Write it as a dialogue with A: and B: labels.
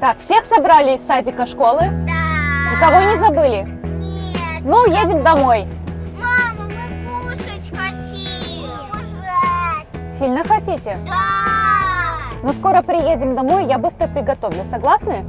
A: Так, всех собрали из садика школы?
B: Да.
A: Никого не забыли?
B: Нет.
A: Ну, едем домой.
B: Мама, мы кушать хотим. Кушать.
A: Сильно хотите?
B: Да.
A: Ну, скоро приедем домой, я быстро приготовлю. Согласны?